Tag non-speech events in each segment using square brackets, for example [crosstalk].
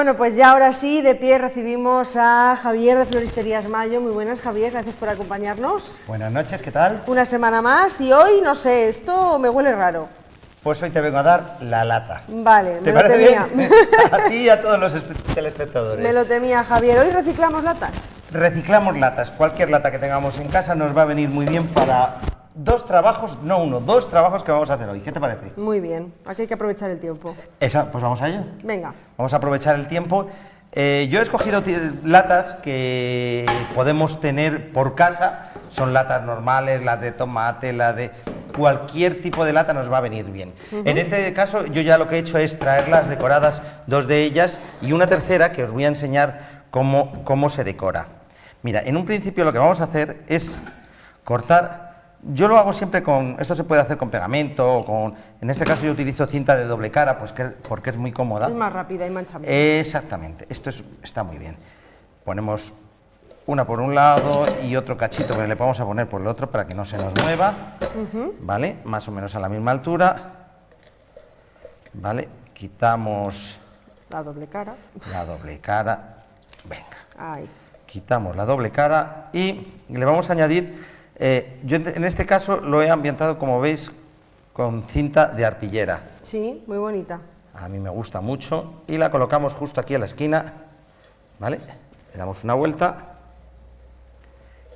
Bueno, pues ya ahora sí, de pie recibimos a Javier de Floristerías Mayo. Muy buenas, Javier, gracias por acompañarnos. Buenas noches, ¿qué tal? Una semana más y hoy, no sé, esto me huele raro. Pues hoy te vengo a dar la lata. Vale, ¿Te me lo parece temía. bien? [laughs] A ti y a todos los espe- telespectadores. Me lo temía, Javier. ¿Hoy reciclamos latas? Reciclamos latas. Cualquier lata que tengamos en casa nos va a venir muy bien para dos trabajos, no uno, dos trabajos que vamos a hacer hoy. ¿Qué te parece? Muy bien, aquí hay que aprovechar el tiempo. Esa, pues vamos a ello. Venga, Vamos a aprovechar el tiempo. Eh, yo he escogido latas que podemos tener por casa. Son latas normales, las de tomate, la de cualquier tipo de lata nos va a venir bien. En este caso yo ya lo que he hecho es traerlas decoradas, dos de ellas y una tercera que os voy a enseñar cómo, cómo se decora. Mira, en un principio lo que vamos a hacer es cortar yo lo hago siempre con, esto se puede hacer con pegamento, o con, en este caso yo utilizo cinta de doble cara, pues que, porque es muy cómoda. es más rápida y mancha menos. Exactamente, esto es- está muy bien. Ponemos una por un lado y otro cachito que le vamos a poner por el otro para que no se nos mueva, ¿vale? Más o menos a la misma altura, ¿vale? Quitamos La doble cara. la doble cara, venga Ahí. quitamos la doble cara y le vamos a añadir, eh, yo en este caso lo he ambientado como veis con cinta de arpillera, Sí, muy bonita. a mí me gusta mucho y la colocamos justo aquí a la esquina, ¿vale? Le damos una vuelta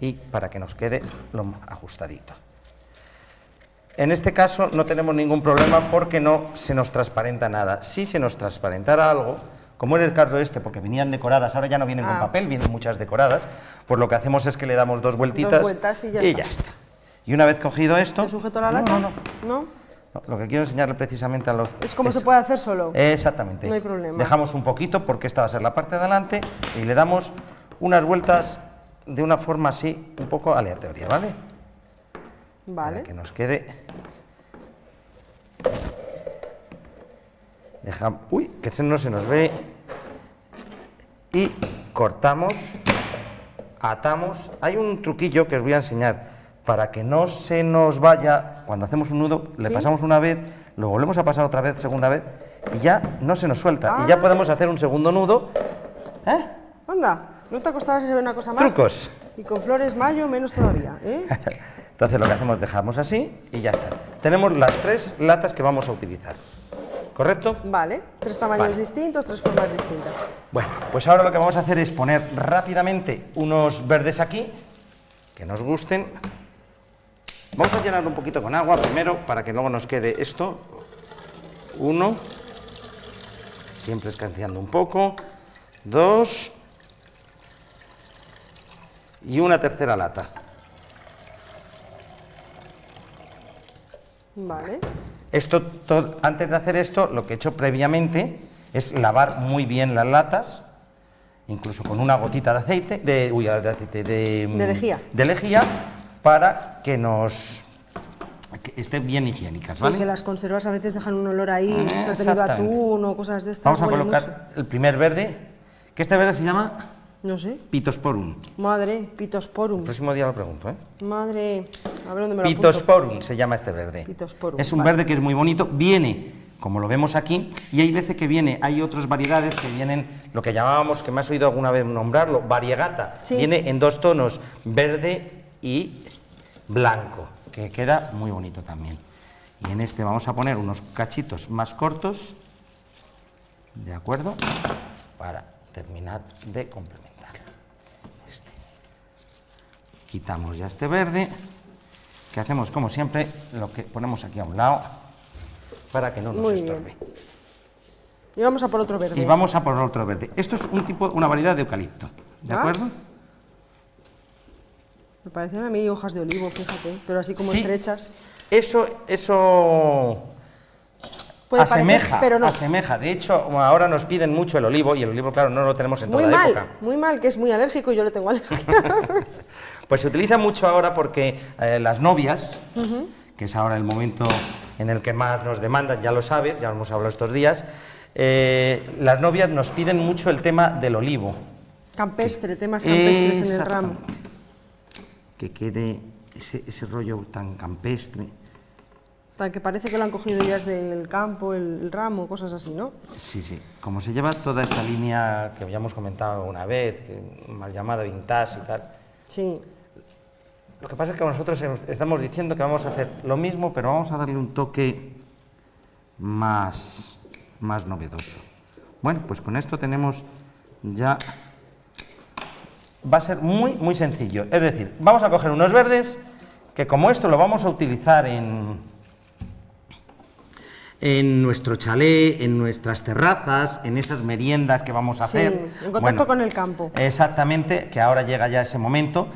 y para que nos quede lo ajustadito. En este caso no tenemos ningún problema porque no se nos transparenta nada. Si se nos transparentara algo, como en el caso este, porque venían decoradas, ahora ya no vienen Ah. con papel, vienen muchas decoradas, pues lo que hacemos es que le damos dos vueltitas vueltas y ya está. Y una vez cogido esto... ¿Te sujeto la lata? no, no. ¿No? No, Lo que quiero enseñarle precisamente a los... Es como se puede hacer solo. Exactamente. No hay problema. Dejamos un poquito porque esta va a ser la parte de adelante y le damos unas vueltas de una forma así, un poco aleatoria, ¿vale? Vale. Para que nos quede... Deja... Uy, que no se nos ve. Y cortamos, atamos. Hay un truquillo que os voy a enseñar para que no se nos vaya, cuando hacemos un nudo, le ¿Sí? pasamos una vez, lo volvemos a pasar otra vez, segunda vez, y ya no se nos suelta. Y ya Ah. podemos hacer un segundo nudo. ¿Eh? Anda, ¿no te acostarás ve una cosa más? Trucos. Y con flores mayo menos todavía, ¿eh? [laughs] Entonces lo que hacemos, dejamos así y ya está. Tenemos las tres latas que vamos a utilizar. ¿Correcto? Vale, tres tamaños Vale. distintos, tres formas distintas. Bueno, pues ahora lo que vamos a hacer es poner rápidamente unos verdes aquí, que nos gusten. Vamos a llenarlo un poquito con agua primero para que luego nos quede esto. Uno. Siempre escanciando un poco. Dos. Y una tercera lata. Vale. Esto, to- antes de hacer esto, lo que he hecho previamente es lavar muy bien las latas, incluso con una gotita de aceite, de, uy, de aceite, de, mm, De lejía. de lejía, para que nos que estén bien higiénicas, Sí, ¿vale? que las conservas a veces dejan un olor ahí, Eh, has tenido atún o cosas de estas. Vamos a colocar mucho. el primer verde, que este verde se llama No sé. Pitosporum. Madre, pitosporum. El próximo día lo pregunto, ¿eh? Madre, a ver dónde me lo apunto. Pitosporum se llama este verde. Pitosporum, Es un vale. verde que es muy bonito, viene, como lo vemos aquí, y hay veces que viene, hay otras variedades que vienen, lo que llamábamos, que me has oído alguna vez nombrarlo, variegata. Sí. Viene en dos tonos, verde y blanco, que queda muy bonito también. Y en este vamos a poner unos cachitos más cortos, ¿de acuerdo? Para terminar de complementar. Este. Quitamos ya este verde, que hacemos como siempre, lo que ponemos aquí a un lado, para que no nos Muy bien. estorbe. Y vamos a por otro verde. Y vamos a por otro verde. Esto es un tipo, una variedad de eucalipto, ¿de Ah. acuerdo? Me parecen a mí hojas de olivo, fíjate, pero así como Sí. estrechas. Eso, eso Puede asemeja, parecer, pero no. asemeja. De hecho, ahora nos piden mucho el olivo y el olivo, claro, no lo tenemos en Muy toda mal, época. muy mal, que es muy alérgico y yo le tengo alergia. [laughs] Pues se utiliza mucho ahora porque eh, las novias, que es ahora el momento en el que más nos demandan, ya lo sabes, ya lo hemos hablado estos días, eh, las novias nos piden mucho el tema del olivo. Campestre, temas campestres en el ramo. Que quede ese, ese rollo tan campestre. sea, que parece que lo han cogido ya desde el campo, el, el ramo, cosas así, ¿no? Sí, sí. Como se lleva toda esta línea que habíamos comentado una vez, que mal llamada vintage y tal, Sí. Lo que pasa es que nosotros em- estamos diciendo que vamos a hacer lo mismo, pero vamos a darle un toque más, más novedoso. Bueno, pues con esto tenemos ya... Va a ser muy, muy sencillo. Es decir, vamos a coger unos verdes, que como esto lo vamos a utilizar en, en nuestro chalet, en nuestras terrazas, en esas meriendas que vamos a Sí, hacer. en contacto con el campo. Exactamente, que ahora llega ya ese momento.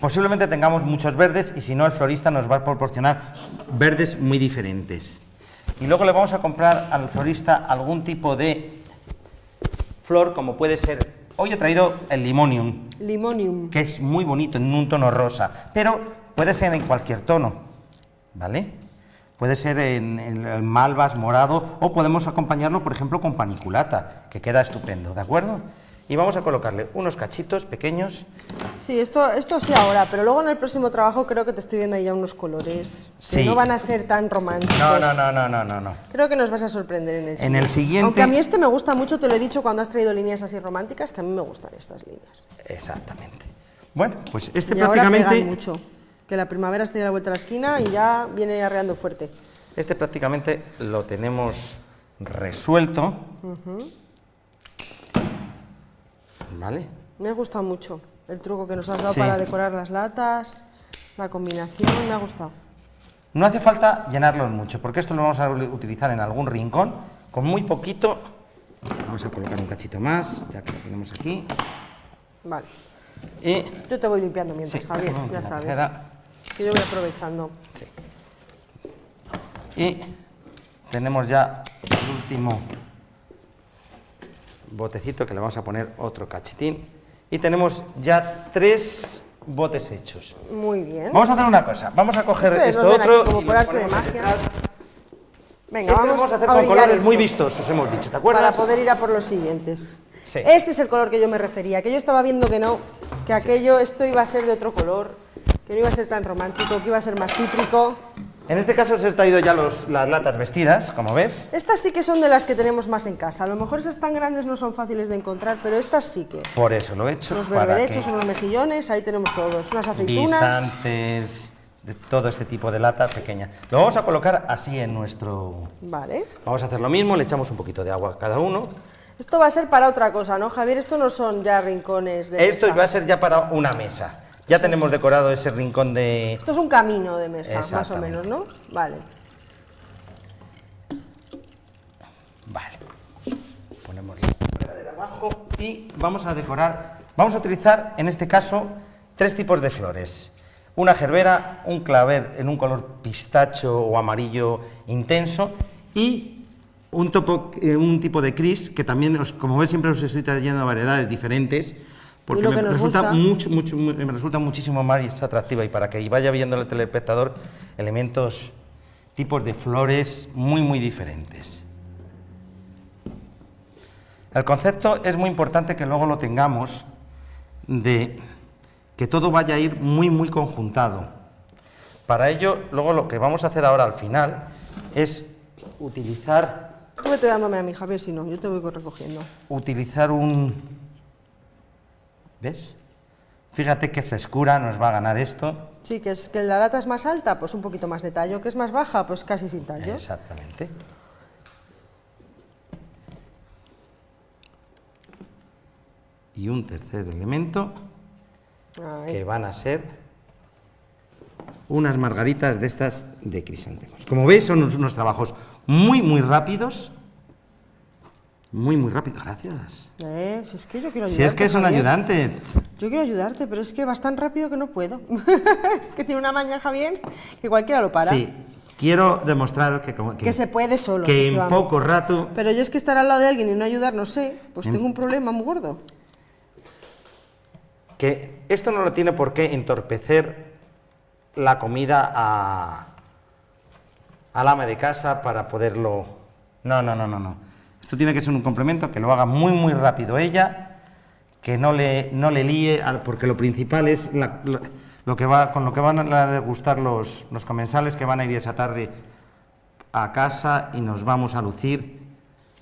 Posiblemente tengamos muchos verdes y si no el florista nos va a proporcionar verdes muy diferentes. Y luego le vamos a comprar al florista algún tipo de flor como puede ser, hoy he traído el limonium, Limonium. que es muy bonito en un tono rosa, pero puede ser en cualquier tono, ¿vale? Puede ser en, en- en malvas, morado, o podemos acompañarlo, por ejemplo, con paniculata, que queda estupendo, ¿de acuerdo? Y vamos a colocarle unos cachitos pequeños. Sí, esto, esto sí ahora, pero luego en el próximo trabajo creo que te estoy viendo ahí ya unos colores Sí. que no van a ser tan románticos. No, no, no, no, no, no. Creo que nos vas a sorprender en el siguiente. En el siguiente- Aunque a mí este me gusta mucho, te lo he dicho cuando has traído líneas así románticas, que a mí me gustan estas líneas. Exactamente. Bueno, pues este y ahora prácticamente, pegan mucho. Que la primavera esté a la vuelta a la esquina y ya viene arreando fuerte. este prácticamente lo tenemos resuelto. ¿Vale? Me ha gustado mucho el truco que nos has dado Sí. para decorar las latas, la combinación, me ha gustado. No hace falta llenarlos mucho, porque esto lo vamos a utilizar en algún rincón, con muy poquito. Vamos a colocar un cachito más, ya que lo tenemos aquí. Vale. Y Yo te voy limpiando mientras, Sí, Javier, ya sabes. Que yo voy aprovechando. Sí. Y tenemos ya el último botecito que le vamos a poner otro cachitín. Y tenemos ya tres botes hechos. Muy bien. Vamos a hacer una cosa. Vamos a coger Ustedes esto otro como y por arte de magia. detrás. Venga, Este vamos, a hacer a con colores muy estos vistosos, hemos dicho. ¿Te acuerdas? Para poder ir a por los siguientes. Sí. Este es el color que yo me refería, que yo estaba viendo que no, que aquello, esto iba a ser de otro color, que no iba a ser tan romántico, que iba a ser más cítrico. En este caso os he traído ya los- las latas vestidas, como ves. Estas sí que son de las que tenemos más en casa. A lo mejor esas tan grandes no son fáciles de encontrar, pero estas sí que. Por eso lo he hecho. Para berberechos, unos mejillones, ahí tenemos todos. Unas aceitunas. guisantes, de todo este tipo de lata pequeña. Lo vamos a colocar así en nuestro... Vale. Vamos a hacer lo mismo, le echamos un poquito de agua a cada uno. Esto va a ser para otra cosa, ¿no, Javier? Esto no son ya rincones de Esto mesa. va a ser ya para una mesa. Ya tenemos decorado ese rincón de... Esto es un camino de mesa, más o menos, ¿no? Vale. Vale. Ponemos la regadera abajo y vamos a decorar. Vamos a utilizar, en este caso, tres tipos de flores. Una gerbera, un claver en un color pistacho o amarillo intenso y un, topo- eh, un tipo de cris que también, os- como ves, siempre os estoy trayendo variedades diferentes. Porque me resulta, gusta. mucho, mucho, mu- me resulta muchísimo más atractiva y para que vaya viendo el telespectador elementos, tipos de flores muy, muy diferentes. El concepto es muy importante que luego lo tengamos de que todo vaya a ir muy, muy conjuntado. Para ello, luego lo que vamos a hacer ahora al final es utilizar, Tú vete dándome a mí, Javier, si no, yo te voy recogiendo. utilizar un... ¿Ves? Fíjate qué frescura nos va a ganar esto. Sí, que es que la lata es más alta, pues un poquito más de tallo, que es más baja, pues casi sin tallo. Exactamente. Y un tercer elemento Ahí. que van a ser unas margaritas de estas de crisantemos. Como veis, son unos, unos trabajos muy, muy rápidos. Muy, muy rápidos. Gracias. Eh, si es que yo quiero ayudarte. Si es que es un Javier. ayudante. Yo quiero ayudarte, pero es que vas tan rápido que no puedo. [laughs] es que tiene una maña, Javier, que cualquiera lo para. Sí. Quiero demostrar que, como- Que se puede solo. que en poco rato Pero yo es que estar al lado de alguien y no ayudar, no sé, pues En- tengo un problema muy gordo. que esto no lo tiene por qué entorpecer la comida a, al ama de casa para poderlo... No, no, no, no, no. Esto tiene que ser un complemento que lo haga muy, muy rápido ella, que no le, no le líe, porque lo principal es la- lo, lo que va, con lo que van a degustar los, los comensales que van a ir esa tarde a casa y nos vamos a lucir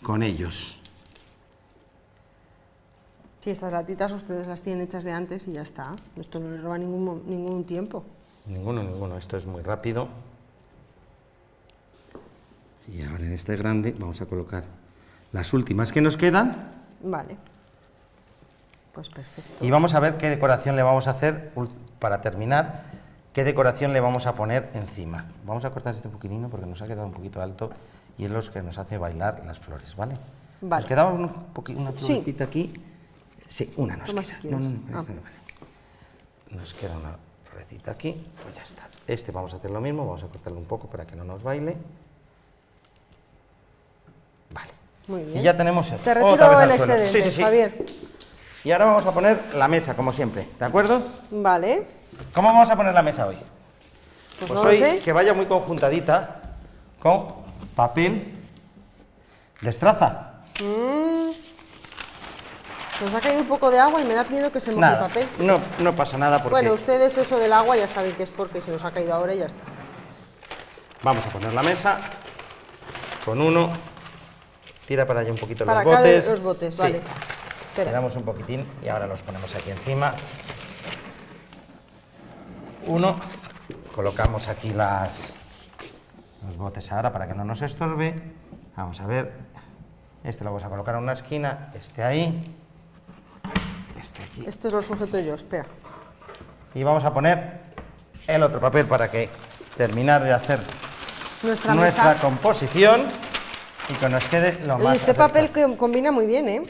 con ellos. Sí, estas latitas ustedes las tienen hechas de antes y ya está. Esto no les roba ningún, ningún tiempo. Ninguno, ninguno, esto es muy rápido. Y ahora en este grande vamos a colocar las últimas que nos quedan Vale. Pues perfecto. y vamos a ver qué decoración le vamos a hacer para terminar, qué decoración le vamos a poner encima. Vamos a cortar este poquitino porque nos ha quedado un poquito alto y es lo que nos hace bailar las flores, ¿vale? Vale. Nos quedaba un una Sí. florecita aquí. Sí, una nos queda. si No, no, no, Ah. vale. Nos queda una florecita aquí, pues ya está. Este vamos a hacer lo mismo, vamos a cortarlo un poco para que no nos baile. Vale. Muy bien. Y ya tenemos el Te otra vez retiro el excedente, Sí, sí, sí. Javier. Y ahora vamos a poner la mesa, como siempre, ¿de acuerdo? Vale. ¿Cómo vamos a poner la mesa hoy? Pues, Pues no hoy sé. que vaya muy conjuntadita con papel de estraza. Mm. Nos ha caído un poco de agua y me da miedo que se moje el papel. no, no pasa nada porque Bueno, ustedes eso del agua ya saben que es porque se nos ha caído ahora y ya está. vamos a poner la mesa con uno. Tira para allá un poquito Para los acá de botes. los botes, Sí. vale. Espera. Tiramos un poquitín y ahora los ponemos aquí encima. Uno, colocamos aquí las, los botes ahora para que no nos estorbe. Vamos a ver, este lo vamos a colocar en una esquina, este ahí, este aquí. Este lo sujeto yo, espera. Y vamos a poner el otro papel para que terminar de hacer Nuestra, composición y que nos quede lo más este acercado. papel que combina muy bien, ¿eh?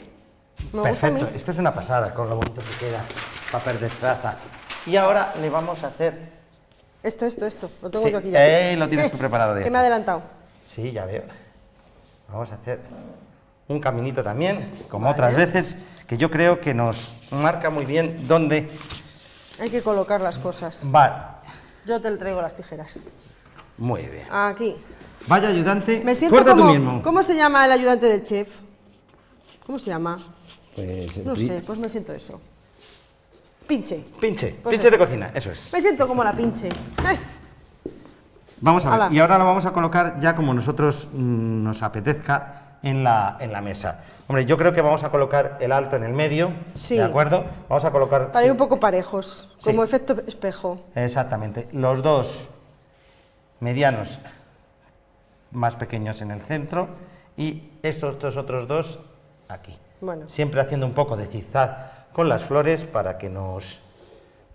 Me gusta a mí. Perfecto, esto es una pasada con lo bonito que queda, papel de traza. Y ahora le vamos a hacer... Esto, esto, esto. Lo tengo Sí, yo aquí ya. eh, lo tienes tú preparado de [laughs] Que me ha adelantado. Sí, ya veo. Vamos a hacer un caminito también, como Vale. otras veces, que yo creo que nos marca muy bien dónde Hay que colocar las cosas. va. Yo te traigo las tijeras. Muy bien. Aquí. Vaya ayudante, Me siento corta tú como... mismo. ¿Cómo se llama el ayudante del chef? ¿Cómo se llama? Pues, No sé, pues me siento eso. Pinche. Pinche, Pues pinche eso. de cocina, eso es. Me siento como la pinche. Eh, Vamos a ver, y ahora lo vamos a colocar ya como nosotros mm, nos apetezca en la, en la mesa. Hombre, yo creo que vamos a colocar el alto en el medio, Sí. ¿de acuerdo? Vamos a colocar... Para ir sí, un poco parejos, Sí. como efecto espejo. Exactamente, los dos medianos más pequeños en el centro y estos dos otros dos aquí. Bueno. Siempre haciendo un poco de zigzag con las flores para que nos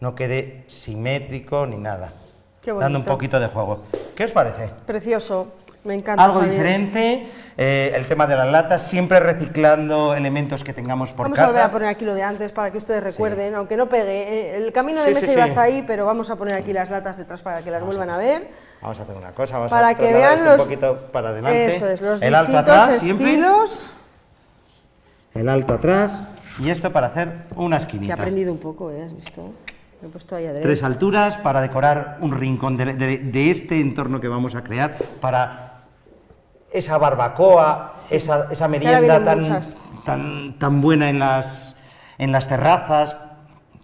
no quede simétrico ni nada. Qué Dando un poquito de juego. ¿Qué os parece? Precioso. Me encanta. Algo Javier. diferente, eh, el tema de las latas, siempre reciclando elementos que tengamos por Vamos casa. a volver a poner aquí lo de antes para que ustedes recuerden, aunque no pegue. eh, El camino de Sí, mesa sí, iba sí. hasta ahí, pero vamos a poner aquí las latas detrás para que las vuelvan a ver. Vamos a hacer una cosa, vamos Para a que vean los, un poquito para adelante. eso es, los el alto distintos atrás, siempre. estilos. El alto atrás y esto para hacer una Que he esquinita. aprendido un poco, ¿eh? ¿Has visto? He puesto ahí. Tres alturas para decorar un rincón de, de- de este entorno que vamos a crear para esa barbacoa, esa, esa merienda tan, tan, tan buena en las, en las terrazas.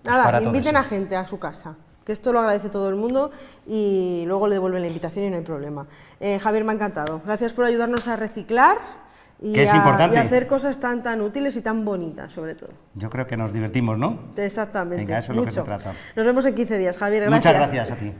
pues Nada, inviten a gente a su casa, que esto lo agradece todo el mundo y luego le devuelven la invitación y no hay problema. Eh, Javier, me ha encantado. Gracias por ayudarnos a reciclar y, a, a hacer cosas tan, tan útiles y tan bonitas, sobre todo. Yo creo que nos divertimos, ¿no? Exactamente. Venga, eso es lo que se trata. Nos vemos en 15 días, Javier. Gracias. Muchas gracias a ti.